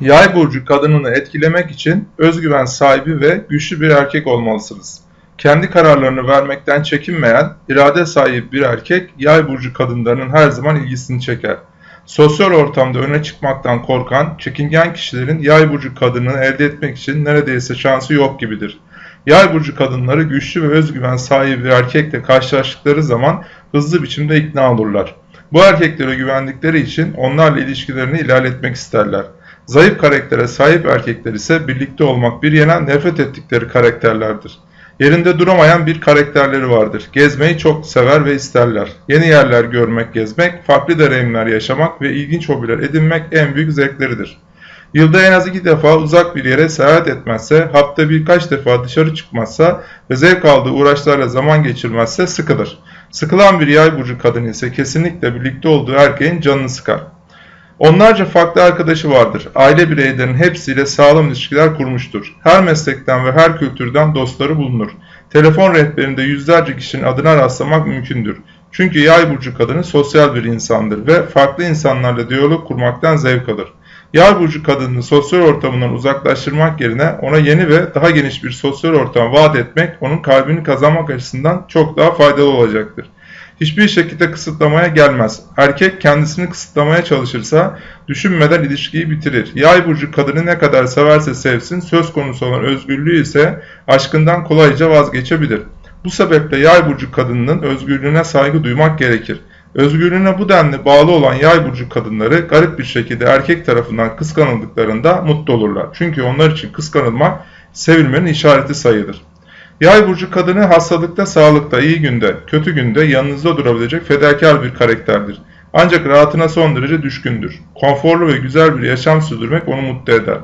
Yay burcu kadınını etkilemek için özgüven sahibi ve güçlü bir erkek olmalısınız. Kendi kararlarını vermekten çekinmeyen, irade sahibi bir erkek yay burcu kadınlarının her zaman ilgisini çeker. Sosyal ortamda öne çıkmaktan korkan, çekingen kişilerin yay burcu kadınını elde etmek için neredeyse şansı yok gibidir. Yay burcu kadınları güçlü ve özgüven sahibi bir erkekle karşılaştıkları zaman hızlı biçimde ikna olurlar. Bu erkeklere güvendikleri için onlarla ilişkilerini ilerletmek isterler. Zayıf karaktere sahip erkekler ise birlikte olmak bir yana nefret ettikleri karakterlerdir. Yerinde duramayan bir karakterleri vardır. Gezmeyi çok sever ve isterler. Yeni yerler görmek, gezmek, farklı deneyimler yaşamak ve ilginç hobiler edinmek en büyük zevkleridir. Yılda en az iki defa uzak bir yere seyahat etmezse, hafta birkaç defa dışarı çıkmazsa ve zevk aldığı uğraşlarla zaman geçirmezse sıkılır. Sıkılan bir yay burcu kadın ise kesinlikle birlikte olduğu erkeğin canını sıkar. Onlarca farklı arkadaşı vardır. Aile bireylerinin hepsiyle sağlam ilişkiler kurmuştur. Her meslekten ve her kültürden dostları bulunur. Telefon rehberinde yüzlerce kişinin adına rastlamak mümkündür. Çünkü yay burcu kadını sosyal bir insandır ve farklı insanlarla diyalog kurmaktan zevk alır. Yay burcu kadını sosyal ortamından uzaklaştırmak yerine ona yeni ve daha geniş bir sosyal ortam vaat etmek onun kalbini kazanmak açısından çok daha faydalı olacaktır hiçbir şekilde kısıtlamaya gelmez. Erkek kendisini kısıtlamaya çalışırsa düşünmeden ilişkiyi bitirir. Yay burcu kadını ne kadar severse sevsin söz konusu olan özgürlüğü ise aşkından kolayca vazgeçebilir. Bu sebeple yay burcu kadınının özgürlüğüne saygı duymak gerekir. Özgürlüğüne bu denli bağlı olan yay burcu kadınları garip bir şekilde erkek tarafından kıskanıldıklarında mutlu olurlar. Çünkü onlar için kıskanılmak sevilmenin işareti sayılır. Yay burcu kadını hastalıkta, sağlıkta, iyi günde, kötü günde yanınızda durabilecek fedakar bir karakterdir. Ancak rahatına son derece düşkündür. Konforlu ve güzel bir yaşam sürdürmek onu mutlu eder.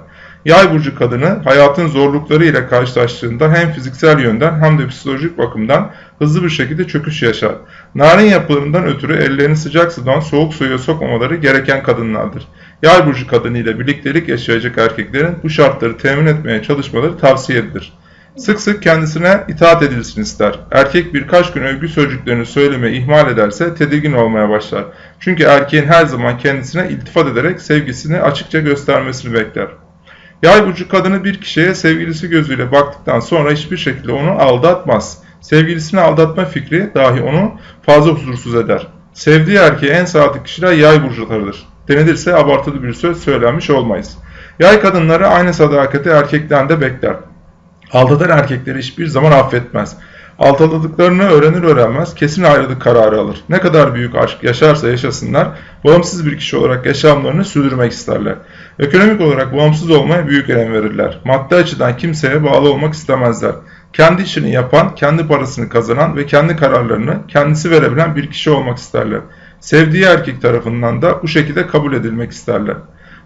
Yay burcu kadını hayatın zorlukları ile karşılaştığında hem fiziksel yönden hem de psikolojik bakımdan hızlı bir şekilde çöküş yaşar. Narin yapılarından ötürü ellerini sıcak sudan soğuk suya sokmamaları gereken kadınlardır. Yay burcu kadını ile birliktelik yaşayacak erkeklerin bu şartları temin etmeye çalışmaları tavsiye edilir. Sık sık kendisine itaat edilsin ister. Erkek birkaç gün övgü sözcüklerini söyleme ihmal ederse tedirgin olmaya başlar. Çünkü erkeğin her zaman kendisine iltifat ederek sevgisini açıkça göstermesini bekler. Yay burcu kadını bir kişiye sevgilisi gözüyle baktıktan sonra hiçbir şekilde onu aldatmaz. Sevgilisini aldatma fikri dahi onu fazla huzursuz eder. Sevdiği erkeğe en sadık kişiler yay burcularıdır. Denilirse abartılı bir söz söylenmiş olmayız. Yay kadınları aynı sadakati erkekten de bekler. Aldatan erkekleri hiçbir zaman affetmez. Aldatıldıklarını öğrenir öğrenmez kesin ayrılık kararı alır. Ne kadar büyük aşk yaşarsa yaşasınlar bağımsız bir kişi olarak yaşamlarını sürdürmek isterler. Ekonomik olarak bağımsız olmaya büyük önem verirler. Maddi açıdan kimseye bağlı olmak istemezler. Kendi işini yapan, kendi parasını kazanan ve kendi kararlarını kendisi verebilen bir kişi olmak isterler. Sevdiği erkek tarafından da bu şekilde kabul edilmek isterler.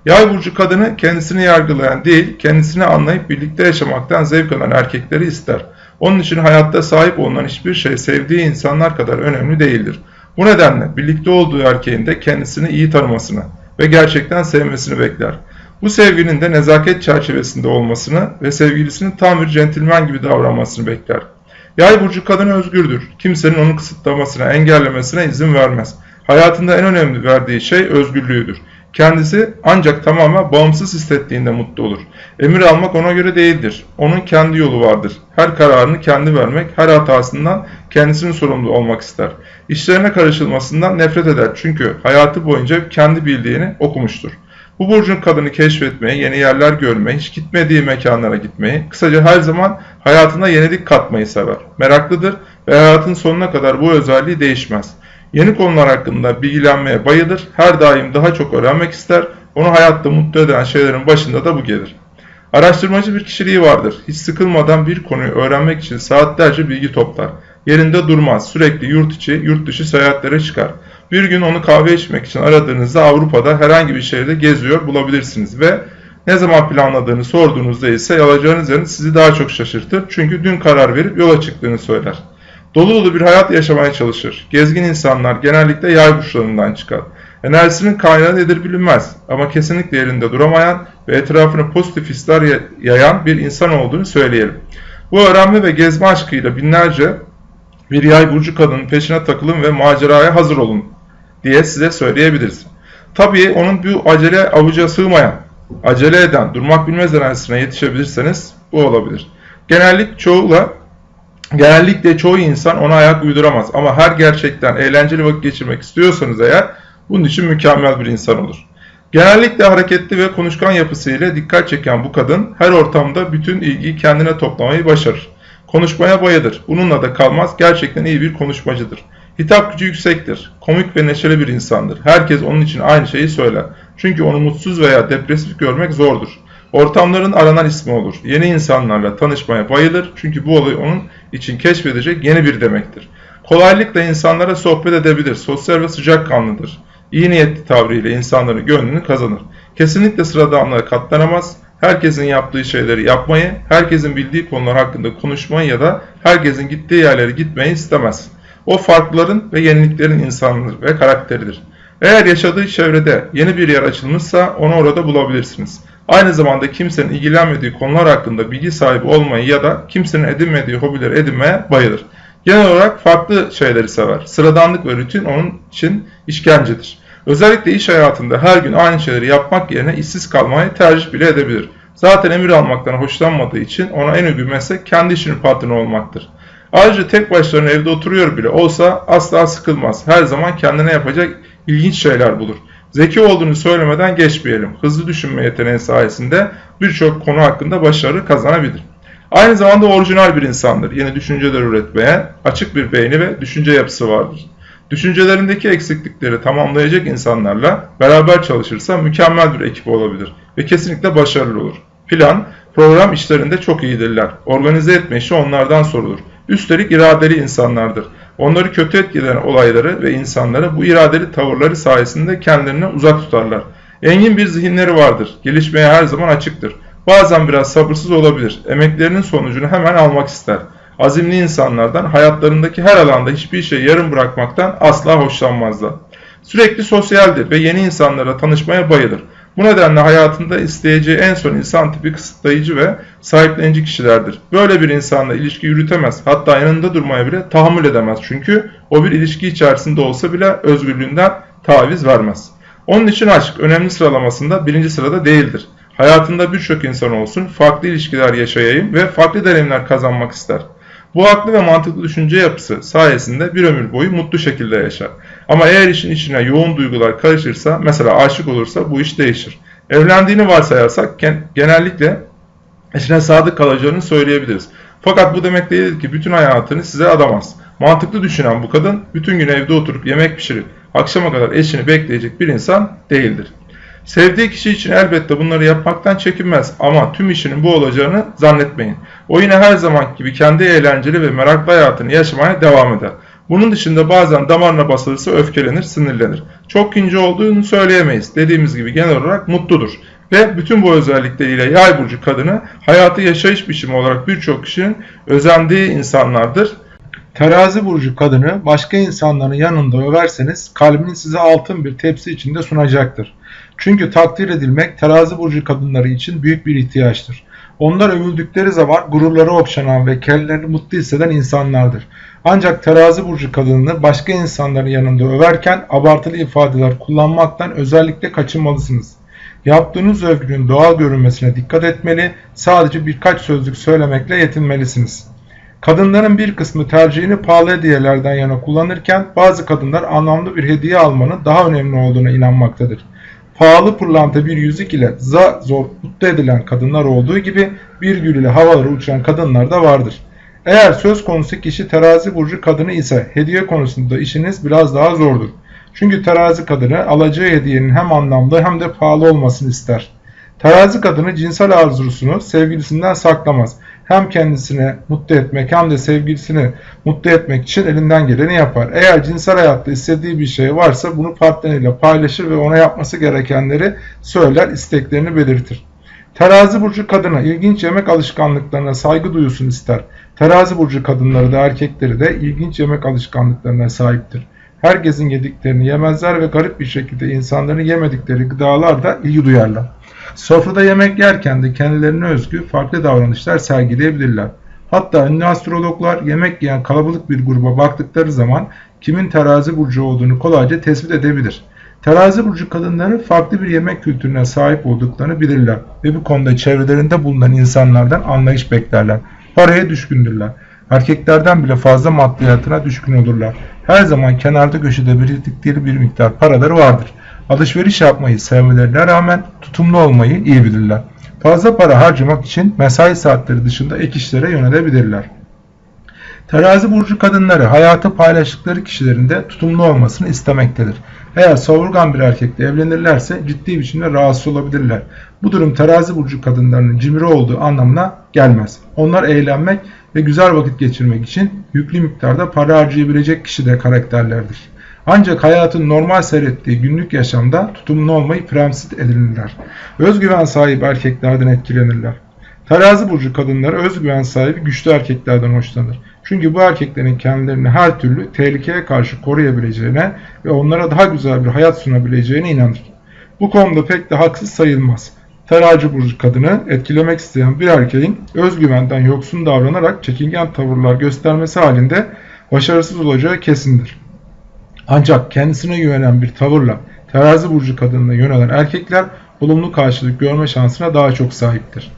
Yay burcu kadını kendisini yargılayan değil, kendisini anlayıp birlikte yaşamaktan zevk alan erkekleri ister. Onun için hayatta sahip olunan hiçbir şey sevdiği insanlar kadar önemli değildir. Bu nedenle birlikte olduğu erkeğin de kendisini iyi tanımasını ve gerçekten sevmesini bekler. Bu sevginin de nezaket çerçevesinde olmasını ve sevgilisinin tam bir centilmen gibi davranmasını bekler. Yay burcu kadın özgürdür. Kimsenin onu kısıtlamasına, engellemesine izin vermez. Hayatında en önemli verdiği şey özgürlüğüdür. Kendisi ancak tamamen bağımsız hissettiğinde mutlu olur. Emir almak ona göre değildir. Onun kendi yolu vardır. Her kararını kendi vermek, her hatasından kendisinin sorumlu olmak ister. İşlerine karışılmasından nefret eder çünkü hayatı boyunca kendi bildiğini okumuştur. Bu burcun kadını keşfetmeyi, yeni yerler görmeyi, hiç gitmediği mekanlara gitmeyi, kısaca her zaman hayatına yenilik katmayı sever. Meraklıdır ve hayatın sonuna kadar bu özelliği değişmez. Yeni konular hakkında bilgilenmeye bayılır, her daim daha çok öğrenmek ister, onu hayatta mutlu eden şeylerin başında da bu gelir. Araştırmacı bir kişiliği vardır. Hiç sıkılmadan bir konuyu öğrenmek için saatlerce bilgi toplar. Yerinde durmaz, sürekli yurt içi, yurt dışı seyahatlere çıkar. Bir gün onu kahve içmek için aradığınızda Avrupa'da herhangi bir şehirde geziyor bulabilirsiniz ve ne zaman planladığını sorduğunuzda ise alacağınız yerin sizi daha çok şaşırtır. Çünkü dün karar verip yola çıktığını söyler. Dolu dolu bir hayat yaşamaya çalışır. Gezgin insanlar genellikle yay burçlarından çıkar. Enerjisinin kaynağı nedir bilinmez ama kesinlikle yerinde duramayan ve etrafına pozitif hisler yayan bir insan olduğunu söyleyelim. Bu öğrenme ve gezme aşkıyla binlerce bir yay burcu kadının peşine takılın ve maceraya hazır olun diye size söyleyebiliriz. Tabii onun bu acele avuca sığmayan acele eden, durmak bilmez enerjisine yetişebilirseniz bu olabilir. Genellik çoğula Genellikle çoğu insan ona ayak uyduramaz ama her gerçekten eğlenceli vakit geçirmek istiyorsanız eğer bunun için mükemmel bir insan olur. Genellikle hareketli ve konuşkan yapısıyla dikkat çeken bu kadın her ortamda bütün ilgiyi kendine toplamayı başarır. Konuşmaya bayılır. Bununla da kalmaz. Gerçekten iyi bir konuşmacıdır. Hitap gücü yüksektir. Komik ve neşeli bir insandır. Herkes onun için aynı şeyi söyler. Çünkü onu mutsuz veya depresif görmek zordur. Ortamların aranan ismi olur. Yeni insanlarla tanışmaya bayılır. Çünkü bu olay onun için keşfedecek yeni bir demektir. Kolaylıkla insanlara sohbet edebilir. Sosyal ve sıcakkanlıdır. İyi niyetli tavrıyla insanların gönlünü kazanır. Kesinlikle sıradanlığa katlanamaz. Herkesin yaptığı şeyleri yapmayı, herkesin bildiği konular hakkında konuşmayı ya da herkesin gittiği yerlere gitmeyi istemez. O farklıların ve yeniliklerin insanıdır ve karakteridir. Eğer yaşadığı çevrede yeni bir yer açılmışsa onu orada bulabilirsiniz. Aynı zamanda kimsenin ilgilenmediği konular hakkında bilgi sahibi olmayı ya da kimsenin edinmediği hobileri edinmeye bayılır. Genel olarak farklı şeyleri sever. Sıradanlık ve rutin onun için işkencedir. Özellikle iş hayatında her gün aynı şeyleri yapmak yerine işsiz kalmayı tercih bile edebilir. Zaten emir almaktan hoşlanmadığı için ona en uygun meslek kendi işinin patronu olmaktır. Ayrıca tek başlarına evde oturuyor bile olsa asla sıkılmaz. Her zaman kendine yapacak ilginç şeyler bulur. Zeki olduğunu söylemeden geçmeyelim. Hızlı düşünme yeteneği sayesinde birçok konu hakkında başarı kazanabilir. Aynı zamanda orijinal bir insandır. Yeni düşünceler üretmeye, açık bir beyni ve düşünce yapısı vardır. Düşüncelerindeki eksiklikleri tamamlayacak insanlarla beraber çalışırsa mükemmel bir ekip olabilir ve kesinlikle başarılı olur. Plan, program işlerinde çok iyidirler. Organize etme işi onlardan sorulur. Üstelik iradeli insanlardır. Onları kötü etkileyen olayları ve insanları bu iradeli tavırları sayesinde kendilerine uzak tutarlar. Engin bir zihinleri vardır. Gelişmeye her zaman açıktır. Bazen biraz sabırsız olabilir. Emeklerinin sonucunu hemen almak ister. Azimli insanlardan hayatlarındaki her alanda hiçbir şey yarım bırakmaktan asla hoşlanmazlar. Sürekli sosyaldir ve yeni insanlara tanışmaya bayılır. Bu nedenle hayatında isteyeceği en son insan tipi kısıtlayıcı ve sahiplenici kişilerdir. Böyle bir insanla ilişki yürütemez. Hatta yanında durmaya bile tahammül edemez. Çünkü o bir ilişki içerisinde olsa bile özgürlüğünden taviz vermez. Onun için aşk önemli sıralamasında birinci sırada değildir. Hayatında birçok insan olsun, farklı ilişkiler yaşayayım ve farklı deneyimler kazanmak ister. Bu haklı ve mantıklı düşünce yapısı sayesinde bir ömür boyu mutlu şekilde yaşar. Ama eğer işin içine yoğun duygular karışırsa, mesela aşık olursa bu iş değişir. Evlendiğini varsayarsak genellikle eşine sadık kalacağını söyleyebiliriz. Fakat bu demek değildir ki bütün hayatını size adamaz. Mantıklı düşünen bu kadın bütün gün evde oturup yemek pişirip akşama kadar eşini bekleyecek bir insan değildir. Sevdiği kişi için elbette bunları yapmaktan çekinmez ama tüm işinin bu olacağını zannetmeyin. O yine her zaman gibi kendi eğlenceli ve meraklı hayatını yaşamaya devam eder. Bunun dışında bazen damarına basılırsa öfkelenir, sinirlenir. Çok ince olduğunu söyleyemeyiz. Dediğimiz gibi genel olarak mutludur. Ve bütün bu özellikleriyle yay burcu kadını hayatı yaşayış biçimi olarak birçok kişinin özendiği insanlardır. Terazi burcu kadını başka insanların yanında överseniz kalbini size altın bir tepsi içinde sunacaktır. Çünkü takdir edilmek terazi burcu kadınları için büyük bir ihtiyaçtır. Onlar övüldükleri zaman gururları okşanan ve kendilerini mutlu hisseden insanlardır. Ancak terazi burcu kadınını başka insanların yanında överken abartılı ifadeler kullanmaktan özellikle kaçınmalısınız. Yaptığınız övgünün doğal görünmesine dikkat etmeli, sadece birkaç sözlük söylemekle yetinmelisiniz. Kadınların bir kısmı tercihini pahalı hediyelerden yana kullanırken bazı kadınlar anlamlı bir hediye almanın daha önemli olduğuna inanmaktadır. Pahalı pırlanta bir yüzük ile za zor mutlu edilen kadınlar olduğu gibi bir gül ile havalara uçan kadınlar da vardır. Eğer söz konusu kişi terazi burcu kadını ise hediye konusunda işiniz biraz daha zordur. Çünkü terazi kadını alacağı hediyenin hem anlamlı hem de pahalı olmasını ister. Terazi kadını cinsel arzusunu sevgilisinden saklamaz. Hem kendisini mutlu etmek hem de sevgilisini mutlu etmek için elinden geleni yapar. Eğer cinsel hayatta istediği bir şey varsa bunu partneriyle paylaşır ve ona yapması gerekenleri söyler, isteklerini belirtir. Terazi burcu kadına ilginç yemek alışkanlıklarına saygı duyusun ister. Terazi burcu kadınları da erkekleri de ilginç yemek alışkanlıklarına sahiptir. Herkesin yediklerini yemezler ve garip bir şekilde insanların yemedikleri gıdalar da ilgi duyarlar. Sofrada yemek yerken de kendilerine özgü farklı davranışlar sergileyebilirler. Hatta ünlü astrologlar yemek yiyen kalabalık bir gruba baktıkları zaman kimin terazi burcu olduğunu kolayca tespit edebilir. Terazi burcu kadınları farklı bir yemek kültürüne sahip olduklarını bilirler ve bu konuda çevrelerinde bulunan insanlardan anlayış beklerler. Paraya düşkündürler. Erkeklerden bile fazla maddiyatına düşkün olurlar. Her zaman kenarda köşede biriktikleri bir miktar paraları vardır. Alışveriş yapmayı sevmelerine rağmen tutumlu olmayı iyi bilirler. Fazla para harcamak için mesai saatleri dışında ek işlere yönelebilirler. Terazi burcu kadınları hayatı paylaştıkları kişilerin de tutumlu olmasını istemektedir. Eğer savurgan bir erkekle evlenirlerse ciddi biçimde rahatsız olabilirler. Bu durum terazi burcu kadınlarının cimri olduğu anlamına gelmez. Onlar eğlenmek ve güzel vakit geçirmek için yüklü miktarda para harcayabilecek kişide karakterlerdir. Ancak hayatın normal seyrettiği günlük yaşamda tutumlu olmayı prensip edinirler. Özgüven sahibi erkeklerden etkilenirler. Terazi burcu kadınları özgüven sahibi güçlü erkeklerden hoşlanır. Çünkü bu erkeklerin kendilerini her türlü tehlikeye karşı koruyabileceğine ve onlara daha güzel bir hayat sunabileceğine inanır. Bu konuda pek de haksız sayılmaz. Terazi burcu kadını etkilemek isteyen bir erkeğin özgüvenden yoksun davranarak çekingen tavırlar göstermesi halinde başarısız olacağı kesindir. Ancak kendisine güvenen bir tavırla terazi burcu kadınına yönelen erkekler olumlu karşılık görme şansına daha çok sahiptir.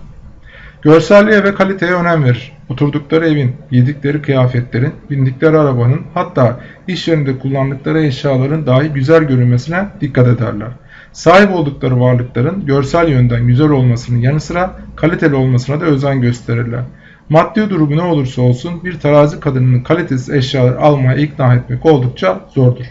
Görselliğe ve kaliteye önem verir. Oturdukları evin, yedikleri kıyafetlerin, bindikleri arabanın hatta iş yerinde kullandıkları eşyaların dahi güzel görünmesine dikkat ederler. Sahip oldukları varlıkların görsel yönden güzel olmasının yanı sıra kaliteli olmasına da özen gösterirler. Maddi durumu ne olursa olsun bir terazi kadınının kalitesiz eşyalar almaya ikna etmek oldukça zordur.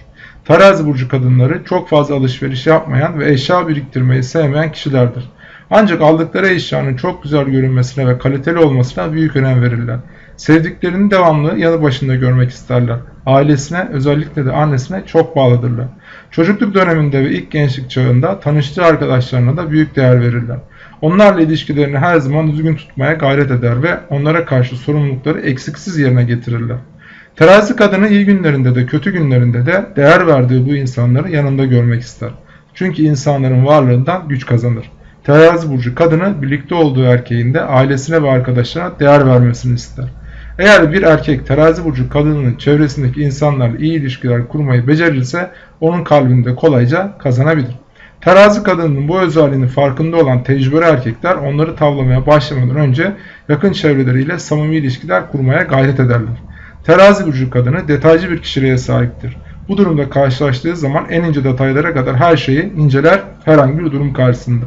Terazi burcu kadınları çok fazla alışveriş yapmayan ve eşya biriktirmeyi sevmeyen kişilerdir. Ancak aldıkları eşyanın çok güzel görünmesine ve kaliteli olmasına büyük önem verirler. Sevdiklerini devamlı yanı başında görmek isterler. Ailesine özellikle de annesine çok bağlıdırlar. Çocukluk döneminde ve ilk gençlik çağında tanıştığı arkadaşlarına da büyük değer verirler. Onlarla ilişkilerini her zaman düzgün tutmaya gayret eder ve onlara karşı sorumlulukları eksiksiz yerine getirirler. Terazi kadını iyi günlerinde de kötü günlerinde de değer verdiği bu insanları yanında görmek ister. Çünkü insanların varlığından güç kazanır. Terazi burcu kadını birlikte olduğu erkeğin de ailesine ve arkadaşlarına değer vermesini ister. Eğer bir erkek terazi burcu kadının çevresindeki insanlarla iyi ilişkiler kurmayı becerirse onun kalbinde kolayca kazanabilir. Terazi kadının bu özelliğinin farkında olan tecrübeli erkekler onları tavlamaya başlamadan önce yakın çevreleriyle samimi ilişkiler kurmaya gayret ederler. Terazi burcu kadını detaycı bir kişiliğe sahiptir. Bu durumda karşılaştığı zaman en ince detaylara kadar her şeyi inceler herhangi bir durum karşısında.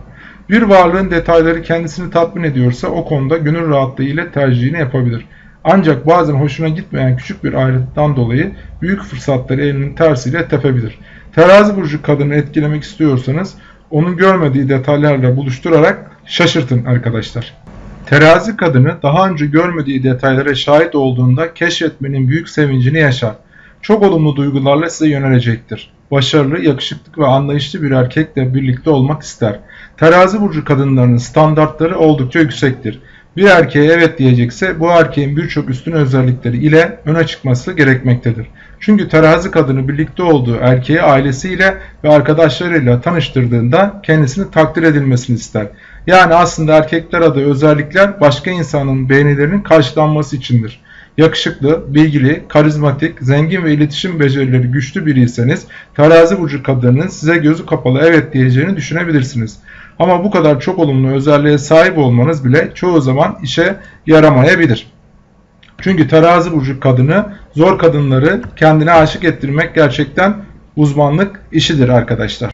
Bir varlığın detayları kendisini tatmin ediyorsa o konuda gönül rahatlığı ile tercihini yapabilir. Ancak bazen hoşuna gitmeyen küçük bir ayrıntıdan dolayı büyük fırsatları elinin tersiyle tepebilir. Terazi burcu kadını etkilemek istiyorsanız onun görmediği detaylarla buluşturarak şaşırtın arkadaşlar. Terazi kadını daha önce görmediği detaylara şahit olduğunda keşfetmenin büyük sevincini yaşar. Çok olumlu duygularla size yönelecektir. Başarılı, yakışıklı ve anlayışlı bir erkekle birlikte olmak ister. Terazi burcu kadınlarının standartları oldukça yüksektir. Bir erkeğe evet diyecekse bu erkeğin birçok üstün özellikleri ile öne çıkması gerekmektedir. Çünkü terazi kadını birlikte olduğu erkeği ailesiyle ve arkadaşlarıyla tanıştırdığında kendisini takdir edilmesini ister. Yani aslında erkekler adı özellikler başka insanın beğenilerinin karşılanması içindir. Yakışıklı, bilgili, karizmatik, zengin ve iletişim becerileri güçlü biriyseniz terazi burcu kadının size gözü kapalı evet diyeceğini düşünebilirsiniz. Ama bu kadar çok olumlu özelliğe sahip olmanız bile çoğu zaman işe yaramayabilir. Çünkü terazi burcu kadını zor kadınları kendine aşık ettirmek gerçekten uzmanlık işidir arkadaşlar.